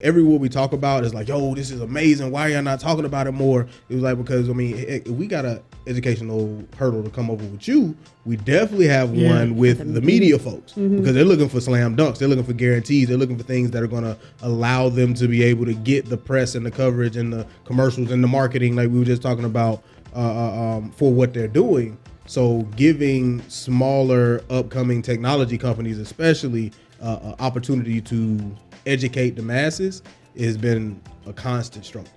every what we talk about is like, yo, this is amazing. Why are y'all not talking about it more? It was like because I mean, if we got a educational hurdle to come over with you, we definitely have Yeah. one with the media folks because they're looking for slam dunks, they're looking for guarantees, they're looking for things that are going to allow them to be able to get the press and the coverage and the commercials and the marketing, like we were just talking about, uh, uh, um, for what they're doing. So giving smaller upcoming technology companies, especially, uh, uh, opportunity to educate the masses has been a constant struggle.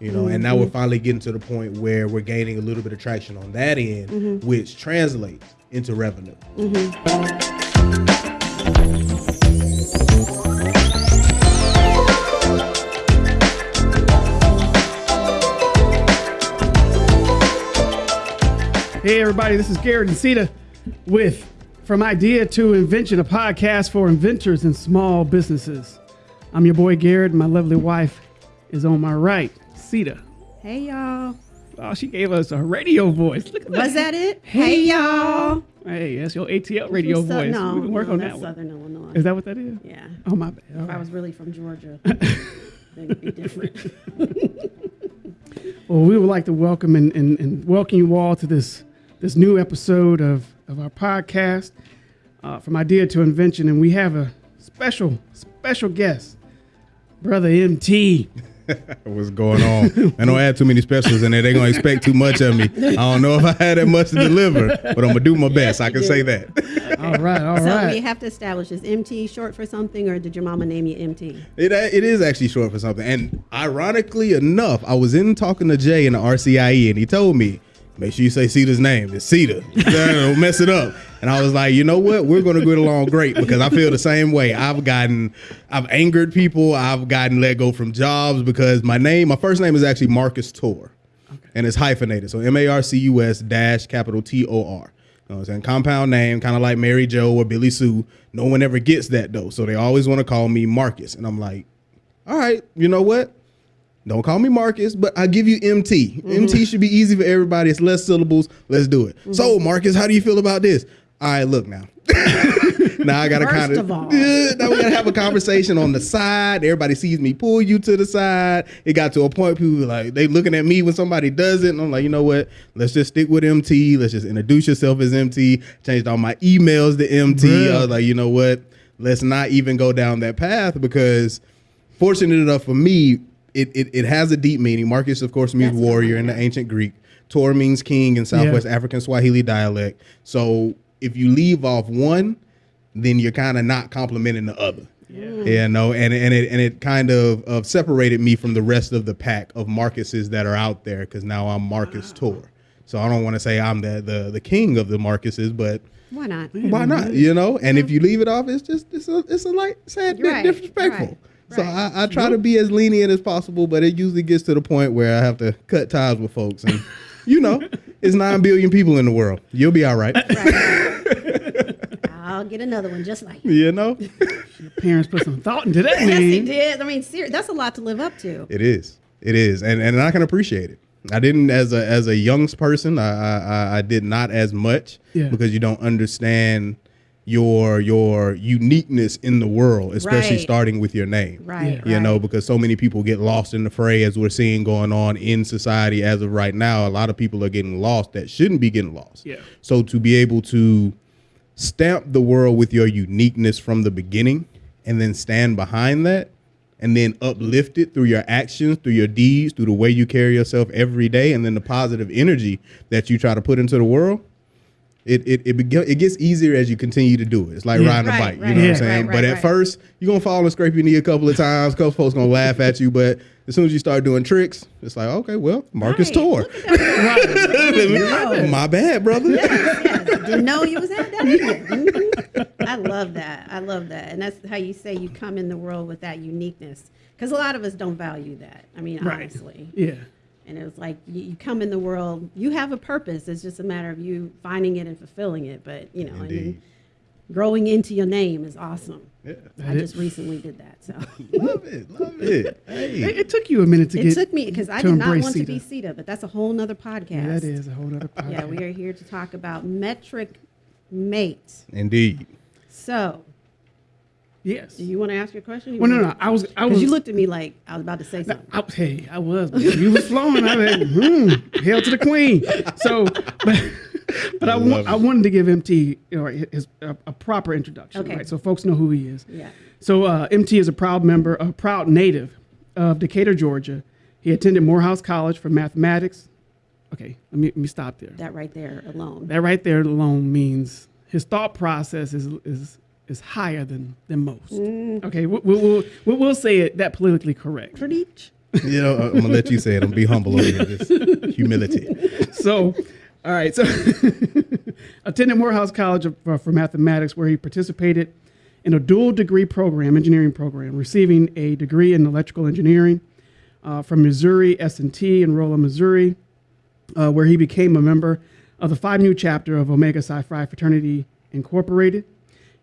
You know, and now we're mm-hmm. finally getting to the point where we're gaining a little bit of traction on that end, mm-hmm. which translates into revenue. Mm-hmm. Hey, everybody, this is Garrett and Sita with From Idea to Invention, a podcast for inventors and small businesses. I'm your boy Garrett, and my lovely wife is on my right, Sita. Hey y'all. Oh, she gave us a radio voice. Look at that. Was that it? Hey y'all. Hey, that's your ATL radio voice. No, we can work no, on that's that one. Southern Illinois. Is that what that is? yeah. Oh, my bad. All If I was really from Georgia, then it'd be different. Well, we would like to welcome and, and, and welcome you all to this this new episode of, of our podcast, uh, From Idea to Invention. And we have a special, special guest, Brother MT. What's going on? I don't add too many specials in there. They're gonna expect too much of me. I don't know if I had that much to deliver, but I'm gonna do my best. I can say that. All right, all so right. we have to establish is MT short for something, or did your mama name you MT? It, uh, it is actually short for something. And ironically enough, I was in talking to Jay in the RCIE, and he told me, make sure you say Sita's name. It's Cedar. Don't mess it up. And I was like, you know what? We're going to get along great because I feel the same way. I've gotten, I've angered people. I've gotten let go from jobs because my name, my first name is actually Marcus Tor. And it's hyphenated. So M A R C U S dash capital T O R. You know what I'm saying? Compound name, kind of like Mary Joe or Billy Sue. No one ever gets that though. So they always want to call me Marcus. And I'm like, all right, you know what? Don't call me Marcus, but I give you MT. MT mm-hmm. should be easy for everybody. It's less syllables. Let's do it. So, mm-hmm. Marcus, how do you feel about this? All right, look now. now I gotta kind of all. now we gotta have a conversation on the side. Everybody sees me pull you to the side. It got to a point people were like they looking at me when somebody does it, and I'm like, you know what? Let's just stick with MT. Let's just introduce yourself as MT. Changed all my emails to MT. I was like, you know what? Let's not even go down that path because fortunate enough for me, it, it, it has a deep meaning. Marcus, of course, means That's warrior in the ancient Greek. Tor means king in Southwest Yeah. African Swahili dialect. So if you leave off one, then you're kind of not complimenting the other. Yeah. no, and and it and it kind of of separated me from the rest of the pack of Marcuses that are out there because now I'm Marcus ah. Tor. So I don't want to say I'm the, the the king of the Marcuses, but Why not? why not? You know, and if you leave it off, it's just it's a it's a like sad bit Right, disrespectful. right, So. I, I try to be as lenient as possible, but it usually gets to the point where I have to cut ties with folks, and you know, it's nine billion people in the world. You'll be all right. I'll get another one just like. you. You know, Parents put some thought into that Yes, he did. I mean, ser- that's a lot to live up to. it is, it is, and and I can appreciate it. I didn't as a as a young person. I I, I- I did not as much Yeah. because you don't understand your your uniqueness in the world, especially Right. starting with your name. Right. you know because so many people get lost in the fray as we're seeing going on in society as of right now a lot of people are getting lost that shouldn't be getting lost Yeah. so to be able to stamp the world with your uniqueness from the beginning and then stand behind that and then uplift it through your actions through your deeds through the way you carry yourself every day and then the positive energy that you try to put into the world it it it, beg- it gets easier as you continue to do it. It's like Yeah. riding a Right, bike. You right, know what I'm saying? right, but at right. first, you're gonna fall and scrape your knee a couple of times. A couple folks gonna laugh at you, but as soon as you start doing tricks, it's like, okay, well, Marcus Right, Tor. look at My bad, brother. yes. Didn't know you was at that. either. Mhm. I love that. I love that, and that's how you say you come in the world with that uniqueness. Because a lot of us don't value that. I mean, Right. honestly. Yeah. And it was like you, you come in the world, you have a purpose. It's just a matter of you finding it and fulfilling it. But you know, and Indeed. then growing into your name is awesome. Yeah. I just recently did that, so Love it, love it. It, Hey, it took you a minute to get it get. took me because I did not embrace want to be Sita. Sita, but that's a whole nother podcast. Yeah, that is a whole other podcast. Yeah, we are here to talk about metric mate. indeed. So, Yes. Do you want to ask your question? Well, no, no. I was. I was. You looked at me like I was about to say something. I, hey, I was. but You was flowing. I was like, hmm, hail to the queen. So, but, but I, I wa- I wanted to give MT you know, his, a, a proper introduction, Okay. right? So folks know who he is. Yeah. So uh, MT is a proud member, a proud native of Decatur, Georgia. He attended Morehouse College for mathematics. Okay, let me, let me stop there. That right there alone. That right there alone means his thought process is is is higher than than most. Mm. Okay, we, we, we'll, we'll, we'll say it that politically correct. Preach. You know, I'm gonna let you say it. I'm gonna be humble over here. This humility. so, all right. So, attended Morehouse College for, for mathematics, where he participated in a dual degree program, engineering program, receiving a degree in electrical engineering uh, from Missouri S&T in Rolla, Missouri, uh, where he became a member of the Phi Mu chapter of Omega Psi Phi Fraternity Incorporated.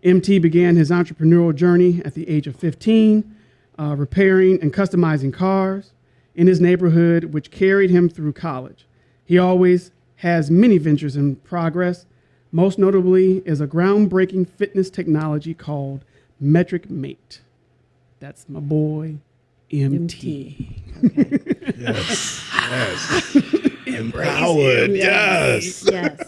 MT began his entrepreneurial journey at the age of 15, uh, repairing and customizing cars in his neighborhood, which carried him through college. He always has many ventures in progress. Most notably is a groundbreaking fitness technology called Metric Mate. That's my boy, MT. Yes. Yes. Empowered. Yes. yes.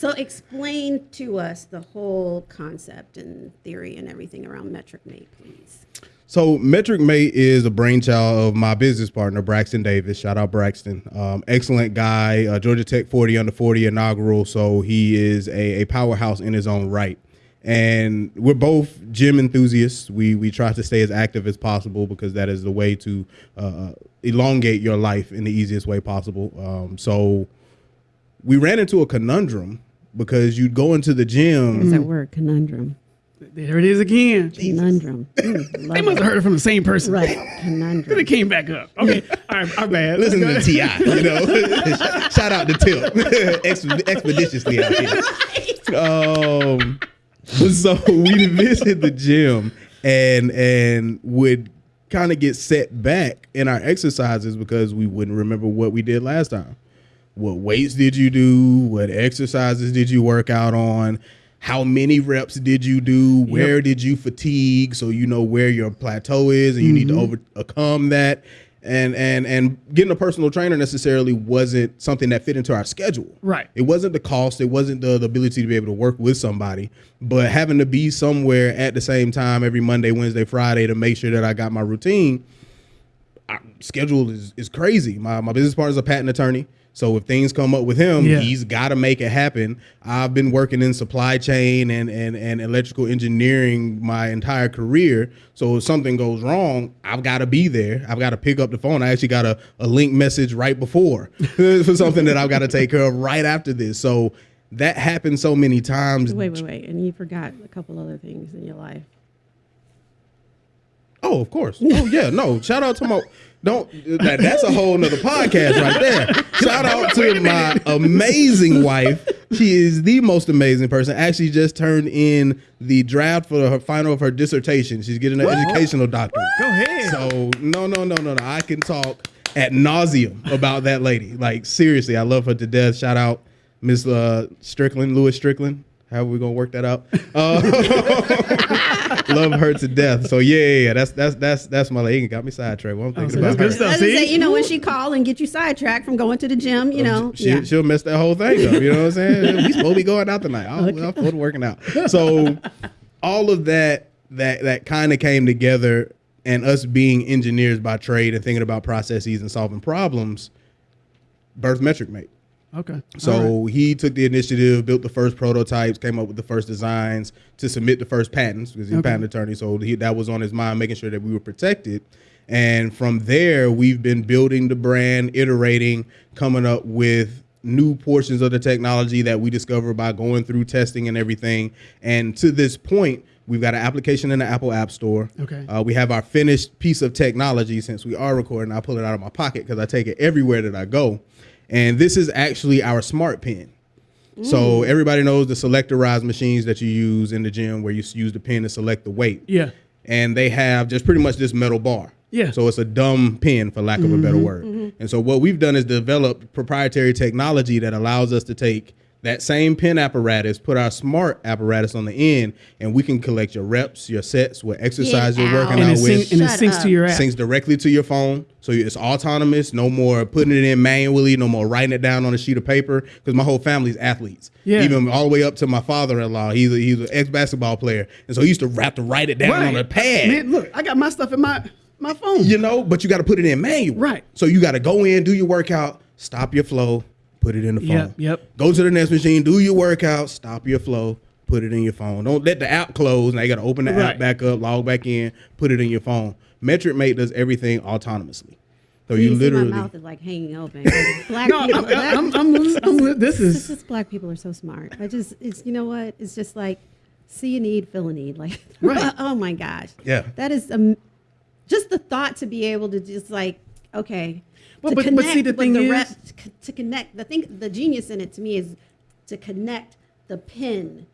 So explain to us the whole concept and theory and everything around metric mate, please. So Metric Mate is a brainchild of my business partner Braxton Davis. Shout out Braxton, um, excellent guy. Uh, Georgia Tech 40 under 40 inaugural, so he is a, a powerhouse in his own right. And we're both gym enthusiasts. We we try to stay as active as possible because that is the way to uh, elongate your life in the easiest way possible. Um, so we ran into a conundrum because you'd go into the gym. What's that word? Conundrum. There it is again. Conundrum. Mm, They must have heard it from the same person. it. Right. Then Conundrum. it came back up. Okay. All right. Our bad. Listen to ahead. Ti, you know. Shout out to Tip, Exp- expeditiously out here. Um, so we visit the gym and and would kind of get set back in our exercises because we wouldn't remember what we did last time. What weights did you do? What exercises did you work out on? How many reps did you do? Where did you fatigue? So you know where your plateau is, and you need to mm-hmm. overcome that. And and and getting a personal trainer necessarily wasn't something that fit into our schedule. Right. It wasn't the cost. It wasn't the, the ability to be able to work with somebody, but having to be somewhere at the same time every Monday, Wednesday, Friday to make sure that I got my routine. Our schedule is is crazy. My my business partner is a patent attorney. So if things come up with him, Yeah. he's got to make it happen. I've been working in supply chain and, and and electrical engineering my entire career. So if something goes wrong, I've got to be there. I've got to pick up the phone. I actually got a, a link message right before for something that I've got to take care of right after this. So that happened so many times. Wait, wait, wait. And you forgot a couple other things in your life. Oh, of course. Oh, yeah. No, shout out to my. Don't. That, that's a whole nother podcast right there. Shout out to my amazing wife. She is the most amazing person. Actually, just turned in the draft for her final of her dissertation. She's getting an educational doctorate. Go ahead. So no, no, no, no, no. I can talk at nauseum about that lady. Like seriously, I love her to death. Shout out Miss uh, Strickland, Lewis Strickland. How are we gonna work that out? Uh, love her to death. So yeah, yeah, yeah. That's that's that's that's my lady. Got me sidetracked. What I'm oh, thinking so that's about good her. stuff. I was gonna see? say, you know, when she call and get you sidetracked from going to the gym, you know. She, yeah. She'll mess that whole thing up. You know what I'm saying? we supposed to be going out tonight. I'm, I'm supposed to be working out. So all of that that that kind of came together, and us being engineers by trade and thinking about processes and solving problems, birth metric mate. Okay. So right. he took the initiative, built the first prototypes, came up with the first designs to submit the first patents because he's Okay. a patent attorney. So he, that was on his mind, making sure that we were protected. And from there, we've been building the brand, iterating, coming up with new portions of the technology that we discover by going through testing and everything. And to this point, we've got an application in the Apple App Store. Okay. Uh, we have our finished piece of technology since we are recording. I pull it out of my pocket because I take it everywhere that I go. And this is actually our smart pen. So mm. everybody knows the selectorized machines that you use in the gym where you use the pen to select the weight. Yeah. And they have just pretty much this metal bar. Yeah. So it's a dumb pen, for lack of a better mm-hmm. word. Mm-hmm. And so what we've done is developed proprietary technology that allows us to take that same pen apparatus, put our smart apparatus on the end, and we can collect your reps, your sets, what exercise Get you're working and out it, with. and it syncs up. to your app. syncs directly to your phone, so it's autonomous. No more putting it in manually. No more writing it down on a sheet of paper. Because my whole family's athletes. Yeah. Even all the way up to my father-in-law. He's a, he's an ex-basketball player, and so he used to have to write it down on a pad. Man, look, I got my stuff in my my phone. You know, but you got to put it in manual. Right. So you got to go in, do your workout, stop your flow, put it in the phone. Yep, yep. Go to the next machine, do your workout, stop your flow, put it in your phone. Don't let the app close. Now you got to open the Right. app back up, log back in, put it in your phone. Metric Mate does everything autonomously. So you, You, see literally. my mouth is like hanging open. Black No, people, I'm, black- I'm, I'm, I'm- this it's is just black people are so smart. I just, it's you know what? It's just like see a need, fill a need. Like, Right. oh my gosh, Yeah. that is um, just the thought to be able to just like, okay, Well, to but- but see, the thing is- rep- to, connect. The thing, the genius in it to me is to connect the pin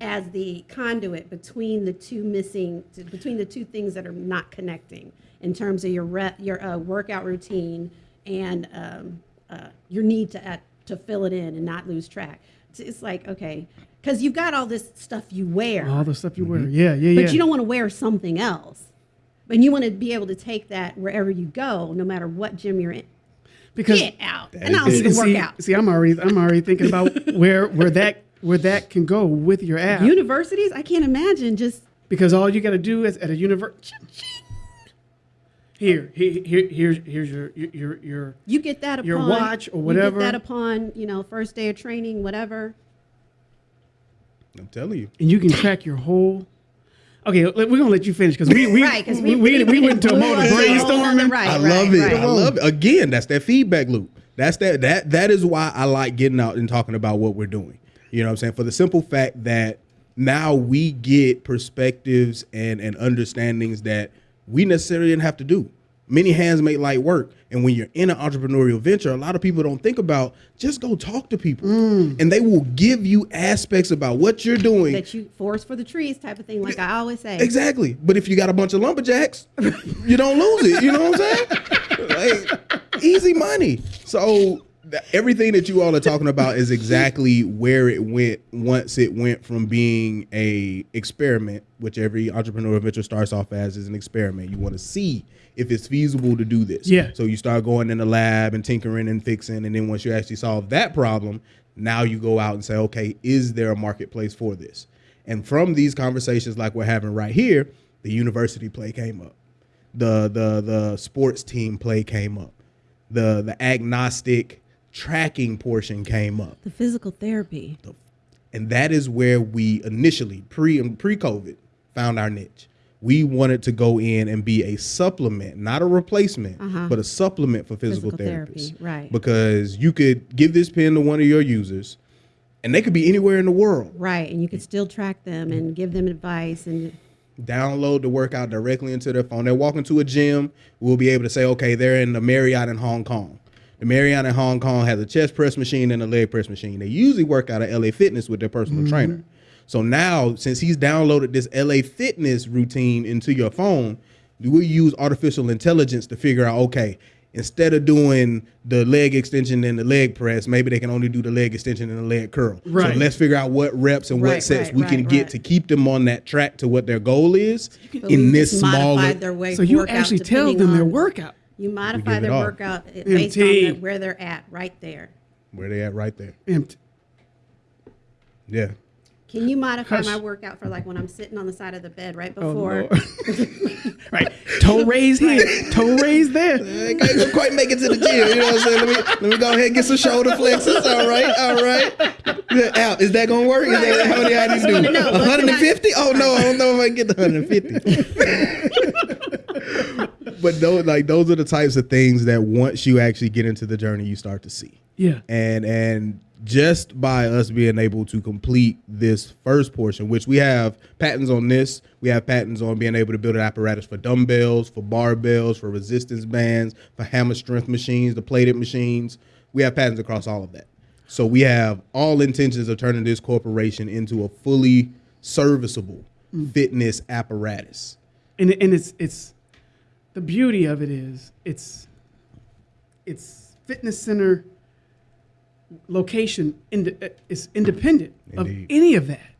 as the conduit between the two missing, between the two things that are not connecting in terms of your rep, your uh, workout routine and um, uh, your need to uh, to fill it in and not lose track. It's, like okay, because you've got all this stuff you wear, all the stuff you wear. Mm-hmm. Yeah, yeah, yeah. but you don't want to wear something else. And you want to be able to take that wherever you go, no matter what gym you're in. because Get out, and I don't is- even see, work out. see, I'm already I'm already thinking about where where that where that can go with your app. Universities, I can't imagine just because all you got to do is at a university. Here, here, here, here's here's your your your. You get that upon Your watch or You whatever. get that upon you know first day of training, whatever. I'm telling you. and you can track your whole. Okay, we're gonna let you finish because we we, right, because we, we, we went into a mode of brainstorming. Right, I right, love it. right. I love it. Again, that's that feedback loop. That's that that that is why I like getting out and talking about what we're doing. You know what I'm saying? For the simple fact that now we get perspectives and and understandings that we necessarily didn't have to do. Many hands make light work. And when you're in an entrepreneurial venture, a lot of people don't think about just go talk to people. Mm. And they will give you aspects about what you're doing. That you force for the trees type of thing, like I always say. Exactly. But if you got a bunch of lumberjacks, you don't lose it. You know what I'm saying? Like, easy money. So everything that you all are talking about is exactly where it went once it went from being a experiment, which every entrepreneur venture starts off as is an experiment. You want to see if it's feasible to do this. Yeah. So you start going in the lab and tinkering and fixing, and then once you actually solve that problem, now you go out and say, okay, is there a marketplace for this? And from these conversations like we're having right here, the university play came up. The the the sports team play came up. The the agnostic tracking portion came up. The physical therapy. The, And that is where we initially pre and pre COVID found our niche. We wanted to go in and be a supplement, not a replacement, but a supplement for physical, Uh-huh. Physical therapists. therapy, right. Because you could give this pen to one of your users, and they could be anywhere in the world. Right, and you could still track them and give them advice and download the workout directly into their phone. They're walking to a gym. We'll be able to say, okay, they're in the Marriott in Hong Kong. The Marriott in Hong Kong has a chest press machine and a leg press machine. They usually work out at LA Fitness with their personal mm-hmm. trainer. So now, since he's downloaded this LA Fitness routine into your phone, we use artificial intelligence to figure out, okay, instead of doing the leg extension and the leg press, maybe they can only do the leg extension and the leg curl. Right. So let's figure out what reps and what Right, sets right, we can right, get to keep them on that track to what their goal is But in this just smaller. modified their way So you workout actually tell depending them their workout. You modify their off. workout i- based on MT. the, where they're at, right there. Where they at right there. Empty. Yeah. Can you modify Hush. my workout for like when I'm sitting on the side of the bed right Oh, before? Lord. right. Toe raise here. Toe raise there. I can't quite make it to the gym. You know what I'm saying? Let me let me go ahead and get some shoulder flexes. All right, all right. Yeah, Al, is that gonna work? Is that how many I need to do? wanna know, but can I- 150? Oh no, I don't know if I can get the 150. But those like those are the types of things that once you actually get into the journey, you start to see. Yeah. and and just by us being able to complete this first portion which we have patents on this we have patents on being able to build an apparatus for dumbbells for barbells for resistance bands for hammer strength machines the plated machines we have patents across all of that so we have all intentions of turning this corporation into a fully serviceable mm. fitness apparatus and and it's it's the beauty of it is it's it's fitness center location ind- uh, is independent of any of that.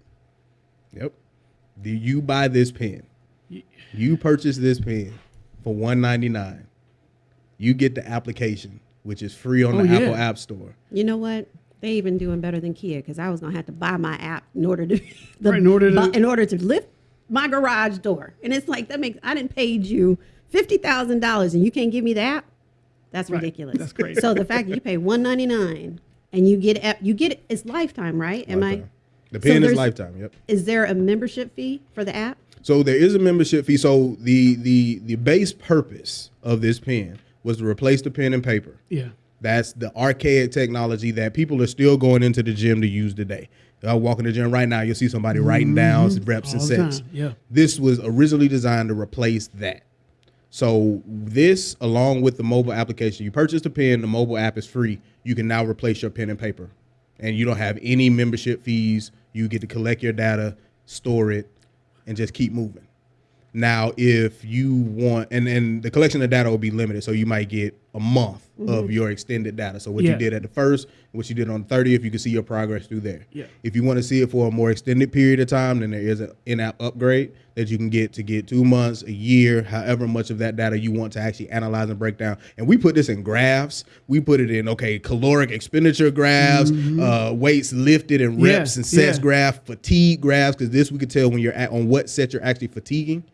Yep. Do you buy this pen? You purchase this pen for one ninety nine. You get the application, which is free on Oh, the yeah. Apple App Store. You know what? They even doing better than Kia because I was gonna have to buy my app in order to the, Right, in order to- bu- in order to lift my garage door. And it's like that makes I didn't paid you fifty thousand dollars and you can't give me the app. That's Right. ridiculous. That's crazy. So the fact that you pay one ninety nine and you get app, you get it, it's lifetime, right? Am Lifetime. The So pen is lifetime. Yep. Is there a membership fee for the app? So there is a membership fee. So the the the base purpose of this pen was to replace the pen and paper. Yeah. That's the archaic technology that people are still going into the gym to use today. I walk in the gym right now, you'll see somebody writing down reps and Mm-hmm. All the sets. yeah. This was originally designed to replace that. So this, along with the mobile application, you purchase the pen, the mobile app is free. You can now replace your pen and paper, and you don't have any membership fees. You get to collect your data, store it, and just keep moving. Now, if you want, and and the collection of data will be limited, so you might get a month of mm-hmm. your extended data. So what Yeah. you did at the first, what you did on the thirtieth, you can see your progress through there. Yeah. If you want to see it for a more extended period of time, then there is an in-app upgrade that you can get to get two months, a year, however much of that data you want to actually analyze and break down. And we put this in graphs. We put it in okay, caloric expenditure graphs, uh, weights lifted and Mm-hmm. Yeah, reps and sets yeah. graph, fatigue graphs, because this we can tell when you're at on what set you're actually fatiguing.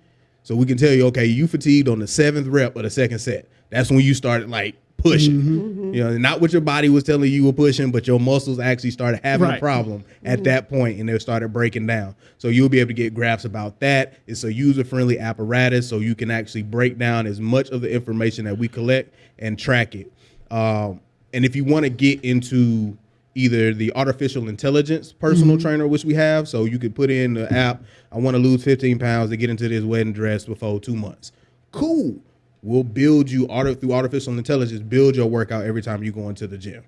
So we can tell you, okay, you fatigued on the seventh rep of the second set. That's when you started like pushing. Mm-hmm. You know, not what your body was telling you you were pushing, but your muscles actually started having a problem at that point and they started breaking down. So you'll be able to get graphs about that. It's a user-friendly apparatus, so you can actually break down as much of the information that we collect and track it. Um, and if you want to get into either the artificial intelligence personal trainer, which we have, so you could put in the app, I want to lose 15 pounds to get into this wedding dress before two months. Cool. We'll build you auto through artificial intelligence, build your workout every time you go into the gym.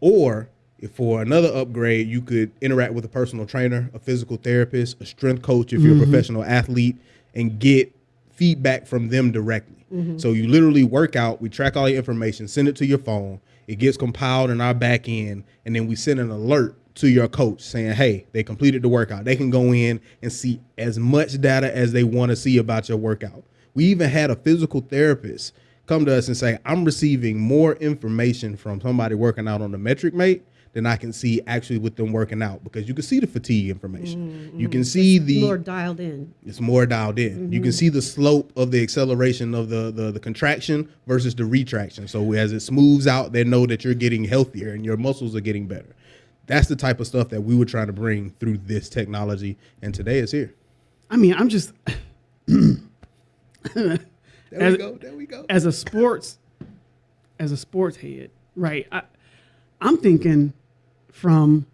Or if for another upgrade, you could interact with a personal trainer, a physical therapist, a strength coach if you're a mm-hmm. professional athlete, and get feedback from them directly. Mm-hmm. So you literally work out, we track all your information, send it to your phone, it gets compiled in our back end, and then we send an alert to your coach saying, hey, they completed the workout. They can go in and see as much data as they want to see about your workout. We even had a physical therapist come to us and say, I'm receiving more information from somebody working out on the metric mate than I can see actually with them working out because you can see the fatigue information. Mm-hmm. You can see the More dialed in. it's more dialed in. You can mm-hmm. see the slope of the acceleration of the, the the contraction versus the retraction. So as it smooths out, they know that you're getting healthier and your muscles are getting better. That's the type of stuff that we were trying to bring through this technology, and today it's here. I mean, I'm just There As- we go. There we go. as a sports as a sports head, right? I, I'm thinking from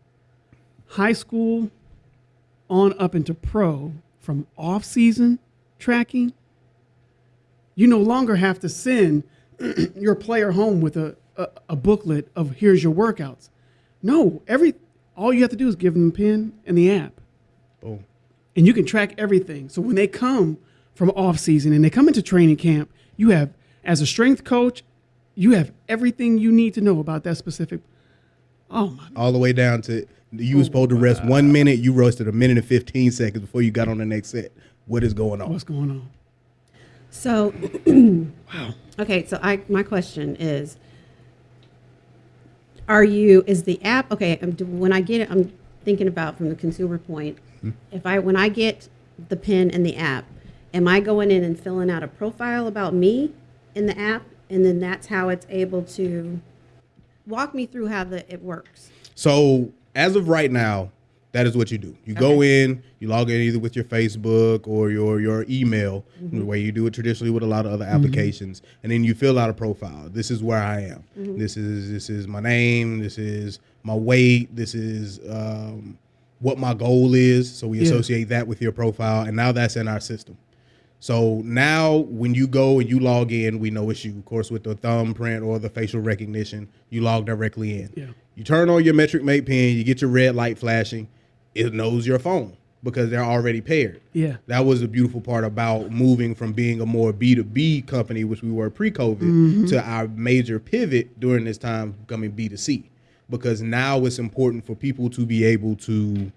high school on up into pro, from off season tracking. You no longer have to send your player home with a, a, a booklet of here's your workouts. No, every all you have to do is give them a pen and the app Boom. and you can track everything. So when they come from off season and they come into training camp, you have as a strength coach, you have everything you need to know about that specific. Oh my! All the way down to you was supposed to rest one minute. You rested a minute and fifteen seconds before you got on the next set. What is going on? What's going on? So, wow. okay. So I my question is, are you is the app okay? um, do- When I get it, I'm thinking about from the consumer point. If I when I get the pen and the app, am I going in and filling out a profile about me in the app, and then that's how it's able to walk me through how the it works. So as of right now, that is what you do. You go in, you log in either with your Facebook or your your email, mm-hmm. the way you do it traditionally with a lot of other mm-hmm. applications, and then you fill out a profile. This is where I am. Mm-hmm. This is this is my name. This is my weight. This is um, what my goal is. So we Yeah. associate that with your profile, and now that's in our system. So now when you go and you log in, we know it's you. Of course, with the thumbprint or the facial recognition, you log directly in. Yeah. You turn on your metric mate pin, you get your red light flashing, it knows your phone because they're already paired. Yeah. That was the beautiful part about moving from being a more B2B company, which we were pre COVID, Mm-hmm. to our major pivot during this time becoming B2C. because now it's important for people to be able to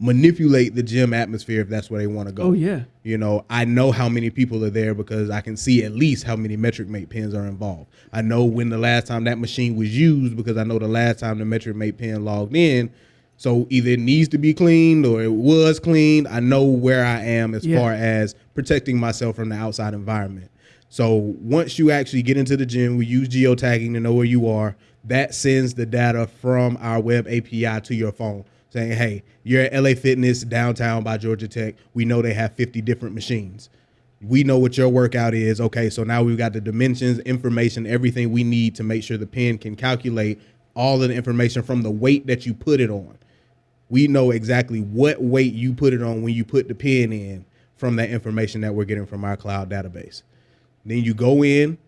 manipulate the gym atmosphere if that's where they want to go. Oh, yeah. You know, I know how many people are there because I can see at least how many metric mate pins are involved. I know when the last time that machine was used because I know the last time the metric mate pin logged in. So either it needs to be cleaned or it was cleaned. I know where I am as Yeah. far as protecting myself from the outside environment. So once you actually get into the gym, we use geotagging to know where you are. That sends the data from our web API to your phone saying, hey, you're at LA Fitness downtown by Georgia Tech. We know they have 50 different machines. We know what your workout is. Okay, so now we've got the dimensions, information, everything we need to make sure the pen can calculate all of the information from the weight that you put it on. We know exactly what weight you put it on when you put the pin in from that information that we're getting from our cloud database. Then you go in,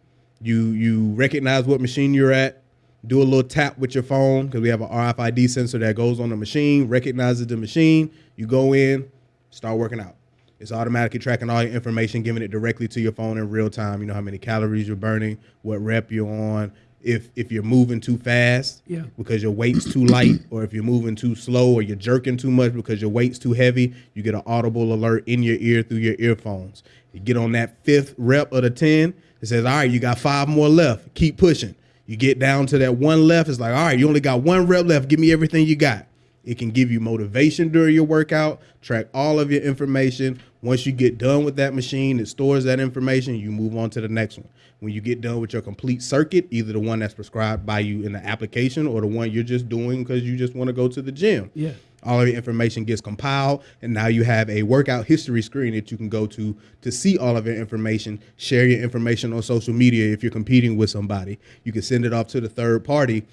you you recognize what machine you're at, do a little tap with your phone because we have an RFID sensor that goes on the machine, recognizes the machine. You go in, start working out. It's automatically tracking all your information, giving it directly to your phone in real time. You know how many calories you're burning, what rep you're on, if if you're moving too fast Yeah. because your weight's too light, or if you're moving too slow, or you're jerking too much because your weight's too heavy, you get an audible alert in your ear through your earphones. You get on that fifth rep of the 10, it says, All right, you got five more left. Keep pushing. You get down to that one left, it's like, All right, you only got one rep left. Give me everything you got. It can give you motivation during your workout, track all of your information. Once you get done with that machine, it stores that information. You move on to the next one. When you get done with your complete circuit, either the one that's prescribed by you in the application or the one you're just doing because you just want to go to the gym. Yeah. All of your information gets compiled, and now you have a workout history screen that you can go to to see all of your information, share your information on social media if you're competing with somebody. You can send it off to the third party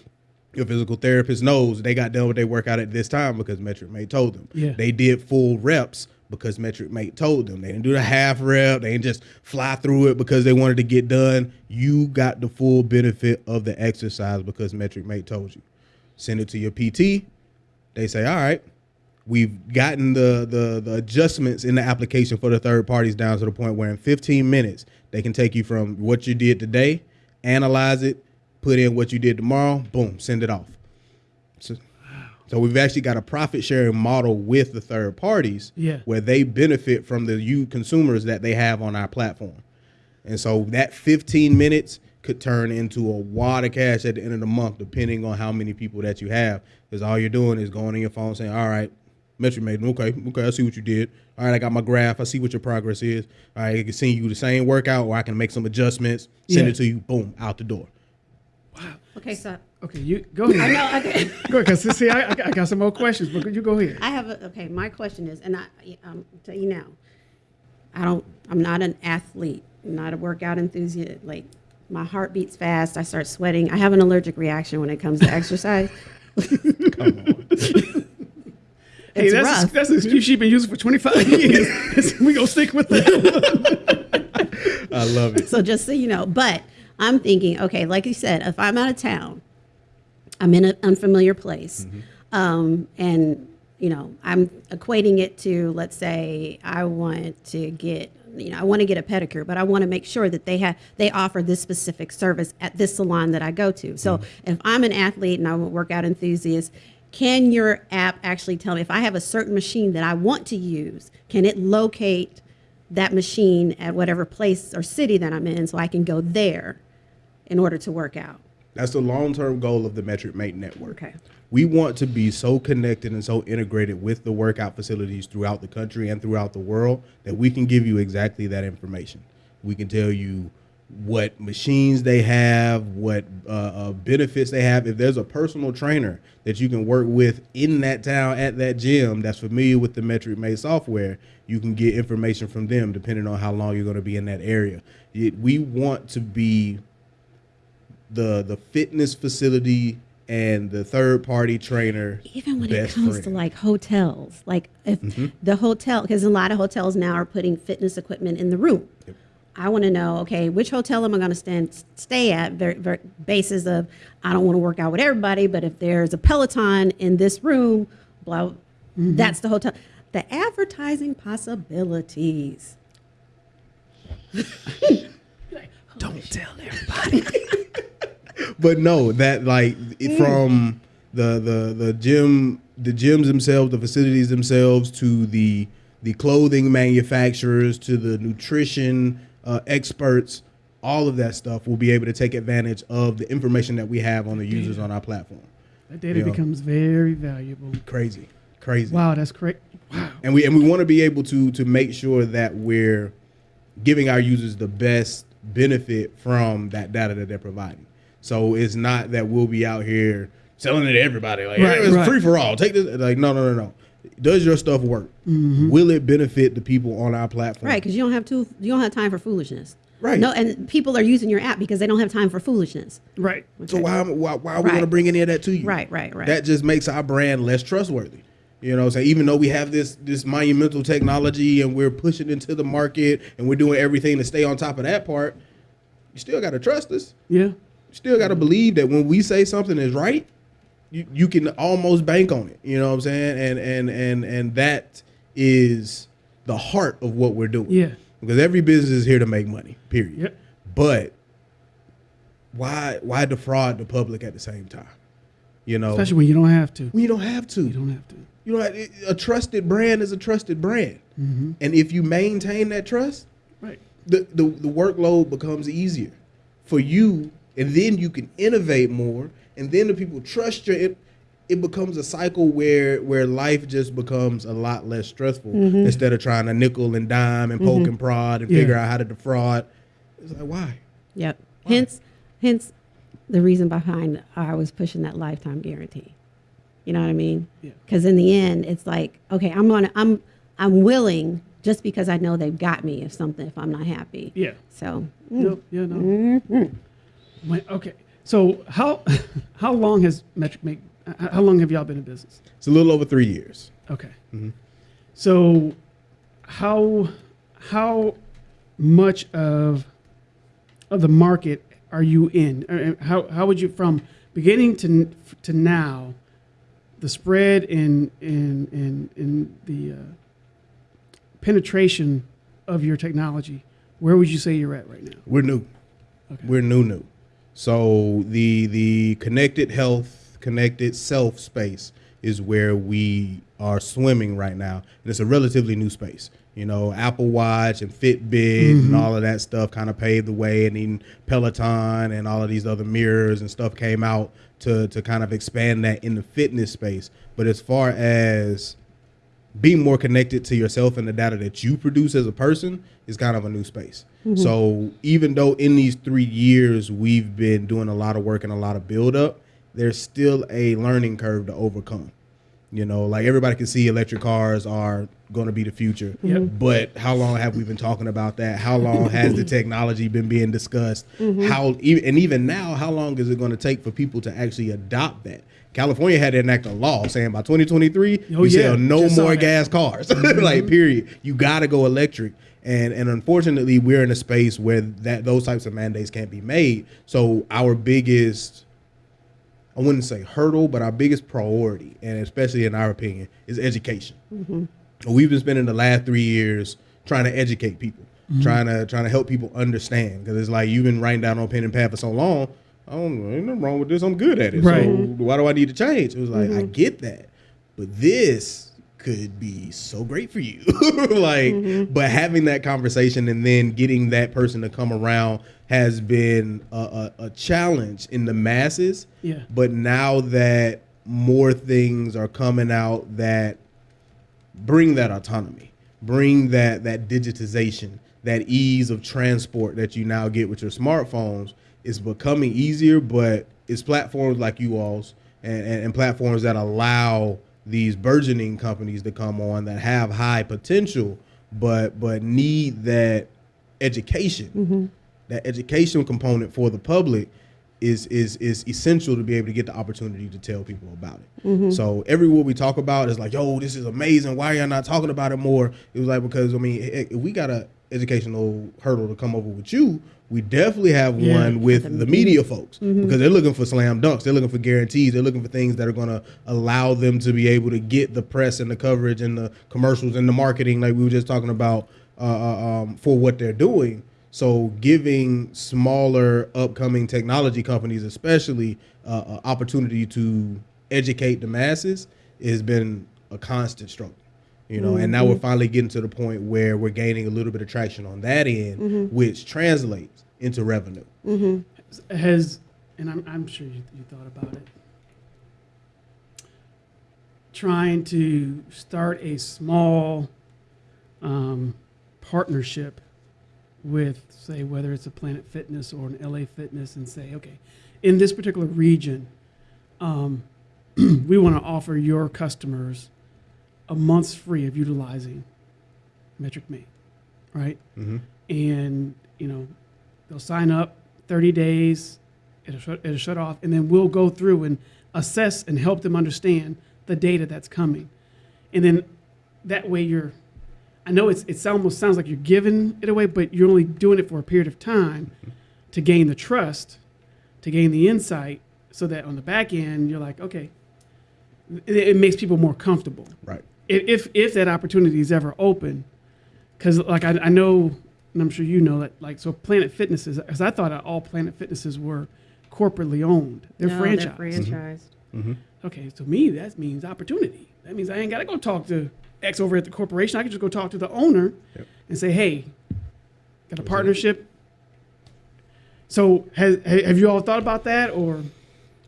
your physical therapist knows they got done with their workout at this time because Metric Mate told them. Yeah. They did full reps because Metric Mate told them. They didn't do the half rep. They didn't just fly through it because they wanted to get done. You got the full benefit of the exercise because Metric Mate told you. Send it to your PT. They say, all right, we've gotten the, the the adjustments in the application for the third parties down to the point where in 15 minutes they can take you from what you did today, analyze it, put in what you did tomorrow, boom, send it off. So, so we've actually got a profit sharing model with the third parties Yeah. where they benefit from the you consumers that they have on our platform. And so that 15 minutes could turn into a wad of cash at the end of the month, depending on how many people that you have. Because all you're doing is going on your phone saying, all right, Metric Mate okay, okay, I see what you did. All right, I got my graph. I see what your progress is. All right, I can send you the same workout, or I can make some adjustments, send Yeah. it to you, boom, out the door. Wow. Okay, so Okay, you go ahead. I know. Okay. Go ahead, because see, I, I got- some more questions, but could you go ahead. I have a, okay, my question is, and I, um, tell you now, I don't, I'm not an athlete, I'm not a workout enthusiast. Like, my heart beats fast, I start sweating. I have an allergic reaction when it comes to exercise. Hey, It's that's rough. that's an excuse she's been using for 25 years. we gonna stick with that. I love it. So just so you know, but I'm thinking, okay, like you said, if I'm out of town, I'm in an unfamiliar place, um, and you know, I'm equating it to, let's say, I want to get, you know, I want to get a pedicure, but I want to make sure that they have they offer this specific service at this salon that I go to. So mm-hmm. if I'm an athlete and I'm a workout enthusiast. Can your app actually tell me if I have a certain machine that I want to use? Can it locate that machine at whatever place or city that I'm in so I can go there in order to work out. That's the long term goal of the Metric Mate Network. Okay. We want to be so connected and so integrated with the workout facilities throughout the country and throughout the world that we can give you exactly that information. We can tell you what machines they have, what uh, uh, benefits they have. If there's a personal trainer that you can work with in that town at that gym that's familiar with the Metric Mate software, you can get information from them depending on how long you're going to be in that area. It, we want to be the the fitness facility and the third party trainer. Even when it comes friend. to like hotels, like if mm-hmm. the hotel, because a lot of hotels now are putting fitness equipment in the room. I want to know, okay, which hotel am I going to stand, stay at? Very, very basis of I don't want to work out with everybody, but if there's a Peloton in this room, blah, mm-hmm. that's the hotel. The advertising possibilities. Don't tell everybody. but no, that like it- from the the the gym the gyms themselves, the facilities themselves, to the the clothing manufacturers, to the nutrition uh, experts, all of that stuff will be able to take advantage of the information that we have on the users on our platform. That data Yeah. becomes very valuable. Crazy, crazy. Wow, that's correct. Wow. and we and we want to be able to to make sure that we're giving our users the best benefit from that data that they're providing. So it's not that we'll be out here selling it to everybody like Right, it's right. free for all. Take this like no no no no. Does your stuff work? Mm-hmm. Will it benefit the people on our platform? Right, because you don't have to. You don't have time for foolishness. Right. No, and people are using your app because they don't have time for foolishness. Right. So why why, why are we Right. going to bring any of that to you? Right, right, right. That just makes our brand less trustworthy. You know, so even though we have this this monumental technology and we're pushing into the market and we're doing everything to stay on top of that part, you still got to trust us. Yeah. Still got to believe that when we say something is right, you, you can almost bank on it. You know what I'm saying? And and and and that is the heart of what we're doing. Yeah. Because every business is here to make money. Period. Yep. But why why defraud the public at the same time? You know, Especially when you don't have to. when you don't have to. You don't have to. You know, a trusted brand is a trusted brand, Mm-hmm. and if you maintain that trust, Right. the, the the workload becomes easier for you, and then you can innovate more, and then the people trust your. It, it becomes a cycle where where life just becomes a lot less stressful mm-hmm. instead of trying to nickel and dime and poke mm-hmm. and prod and Yeah. figure out how to defraud. It's like why? Yep. Hence, hence, the reason behind I was pushing that lifetime guarantee. You know what I mean? Yeah. Because in the end, it's like, okay, I'm gonna, I'm, I'm willing just because I know they've got me if something, if I'm not happy. Yeah. So, mm. No, yeah, no. Mm-hmm. When- okay. So how how long has Metric Mate? How long have y'all been in business? It's a little over three years. Okay. So how how much of of the market are you in? Uh, How how would you from beginning to to now the spread in in in in the uh, penetration of your technology? Where would you say you're at right now? We're new. Okay. We're new, new. So the the connected health, connected self space is where we are swimming right now, and it's a relatively new space. You know, Apple Watch and Fitbit and mm-hmm. all of that stuff kind of paved the way, and then Peloton and all of these other mirrors and stuff came out to to kind of expand that in the fitness space. But as far as being more connected to yourself and the data that you produce as a person is kind of a new space. Mm-hmm. So even though in these three years we've been doing a lot of work and a lot of build up, there's still a learning curve to overcome. You know, like everybody can see electric cars are going to be the future. Yep. Mm-hmm. But how long have we been talking about that? How long has the technology been being discussed? Mm-hmm. How and even now, how long is it going to take for people to actually adopt that? California had to enact a law saying by 2023 Oh, you yeah. sell no Just more gas cars. Mm-hmm. like period. You got to go electric. And and unfortunately, we're in a space where that those types of mandates can't be made. So our biggest I wouldn't say hurdle, but our biggest priority, and especially in our opinion, is education. We've been spending the last three years trying to educate people, mm-hmm. trying to trying to help people understand. Because it's like you've been writing down on pen and pad for so long. I don't know, ain't nothing wrong with this. I'm good at it. Right. So why do I need to change? It was like I mm-hmm. get that, but this could be so great for you. like, mm-hmm. but having that conversation and then getting that person to come around has been a, a, a challenge in the masses. Yeah. But now that more things are coming out that bring that autonomy, bring that that digitization, that ease of transport that you now get with your smartphones is becoming easier. But it's platforms like you all's and, and, and platforms that allow these burgeoning companies to come on that have high potential, but but need that education, mm-hmm. that education component for the public is is is essential to be able to get the opportunity to tell people about it. So every everywhere we talk about is like, yo, this is amazing. Why are y'all not talking about it more? It was like because I mean, we got a educational hurdle to come over with you, we definitely have Yeah. one with the media folks because they're looking for slam dunks, they're looking for guarantees, they're looking for things that are going to allow them to be able to get the press and the coverage and the commercials and the marketing, like we were just talking about, uh, uh, um, for what they're doing. So giving smaller upcoming technology companies, especially, uh, uh, opportunity to educate the masses has been a constant struggle. You know, and now we're finally getting to the point where we're gaining a little bit of traction on that end, which translates into revenue. has, and I'm, I'm sure you, you thought about it, trying to start a small um, partnership with, say, whether it's a Planet Fitness or an LA Fitness, and say, okay, in this particular region, um, we want to offer your customers a month's free of utilizing Metric Mate, right? Mhm. And you know, they'll sign up 30 days, it'll shut, it'll shut off, and then we'll go through and assess and help them understand the data that's coming, and then that way you're. I know it's it almost sounds like you're giving it away, but you're only doing it for a period of time to gain the trust, to gain the insight, so that on the back end you're like, okay, it, it makes people more comfortable Right. if if, if that opportunity is ever open, because like I, I know, and I'm sure you know that like so Planet Fitnesses, because I thought all Planet Fitnesses were corporately owned. They're No, franchised. franchised. Mm-hmm. Mm-hmm. Okay, so me that means opportunity. That means I ain't got to go talk to X over at the corporation. I could just go talk to the owner Yep. and say, hey, got a partnership. So has have you all thought about that or?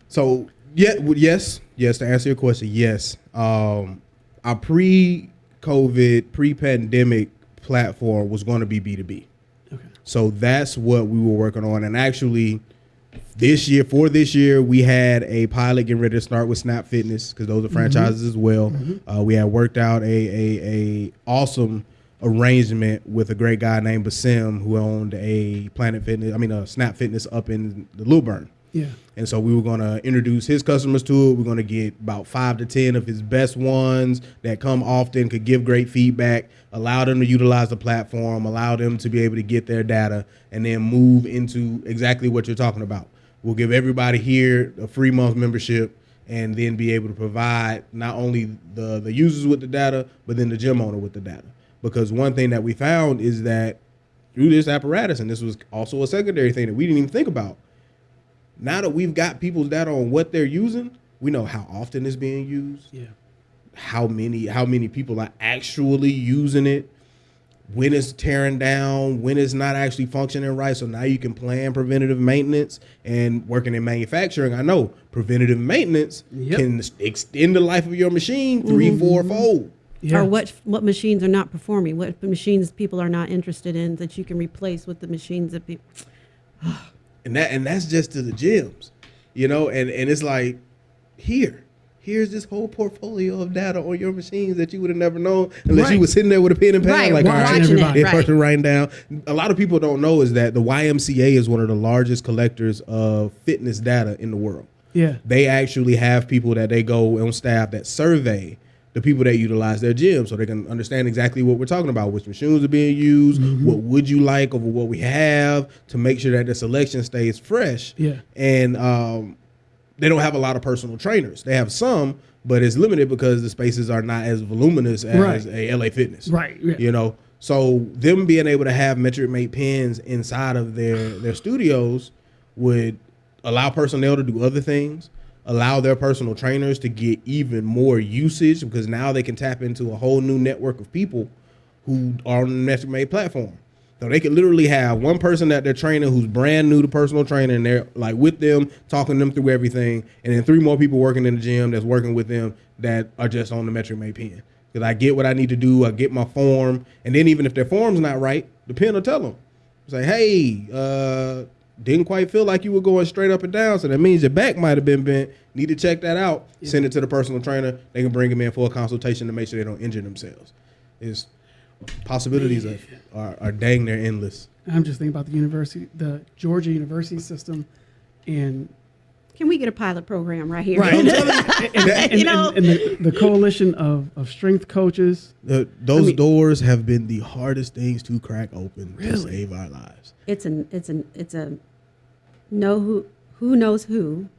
So yeah, yes, yes. To answer your question, yes. Um, our pre-COVID, pre-pandemic platform was going to be B two B. Okay. So that's what we were working on. And actually, this year, for this year, we had a pilot getting ready to start with Snap Fitness because those are franchises as well. Uh, we had worked out a, a, a awesome arrangement with a great guy named Basim who owned a Planet Fitness, I mean, a Snap Fitness up in the Lilburn. Yeah. And so we were going to introduce his customers to it. We're going to get about five to 10 of his best ones that come often, could give great feedback, allow them to utilize the platform, allow them to be able to get their data, and then move into exactly what you're talking about. We'll give everybody here a free month membership and then be able to provide not only the, the users with the data, but then the gym owner with the data. Because one thing that we found is that through this apparatus, and this was also a secondary thing that we didn't even think about, now that we've got people's data on what they're using, we know how often it's being used, Yeah. how many how many people are actually using it, when it's tearing down, when it's not actually functioning right. So now you can plan preventative maintenance and working in manufacturing. I know preventative maintenance Yep. can extend the life of your machine 3 mm-hmm. four fold. Yeah. Or what what machines are not performing? What machines people are not interested in that you can replace with the machines that people. Ah, and that and that's just to the gyms, you know. And and it's like, here, here's this whole portfolio of data on your machines that you would have never known unless Right. you were sitting there with a pen and pad, Right, like, all right, this right. person writing down. A lot of people don't know is that the YMCA is one of the largest collectors of fitness data in the world. Yeah. They actually have people that they go on staff that survey the people that utilize their gym so they can understand exactly what we're talking about, which machines are being used, what would you like over what we have to make sure that the selection stays fresh. Yeah. And um, they don't have a lot of personal trainers. They have some, but it's limited because the spaces are not as voluminous as Right. a LA Fitness. Right, yeah. You know, so them being able to have metric mate pins inside of their their studios would allow personnel to do other things, allow their personal trainers to get even more usage because now they can tap into a whole new network of people who are on the metric mate platform. So they could literally have one person that they're training who's brand new to personal training and they're like with them, talking them through everything, and then three more people working in the gym that's working with them that are just on the metric mate pen. Because I get what I need to do, I get my form, and then even if their form's not right, the pen will tell them. Say, hey, uh, didn't quite feel like you were going straight up and down, so that means your back might have been bent. Need to check that out. Send it to the personal trainer. They can bring them in for a consultation to make sure they don't injure themselves. Is possibilities are, are are dang near endless. I'm just thinking about the university, the Georgia University system, and Can we get a pilot program right here? right, and, and- and- You know? and the, the coalition of, of strength coaches. The, those mean- doors have been the hardest things to crack open to save our lives. It's an it's an it's a know who who knows who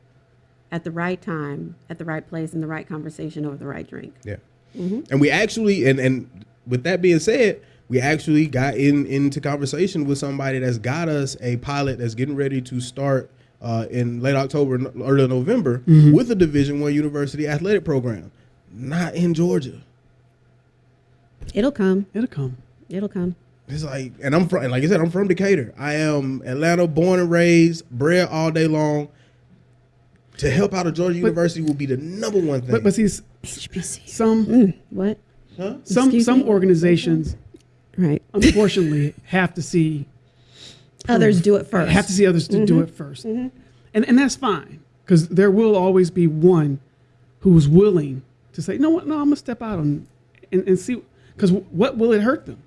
at the right time, at the right place, in the right conversation over the right drink. Yeah. And we actually, and and with that being said, we actually got in into conversation with somebody that's got us a pilot that's getting ready to start uh, in late October, early November with a Division One university athletic program, not in Georgia. It'll come. It'll come. It'll come. It's like, and I'm from, like I said, I'm from Decatur. I am Atlanta, born and raised, bred all day long. To help out a Georgia University will be the number one thing. But but see, s- HBC. some mm. What? huh? some Excuse some me? organizations Right. unfortunately have to see Others do it first. have to see others to do mm-hmm. it 1st mm-hmm. and and that's fine because there will always be one who's willing to say, you know what, no, I'm gonna step out on and, and see because what will it hurt them?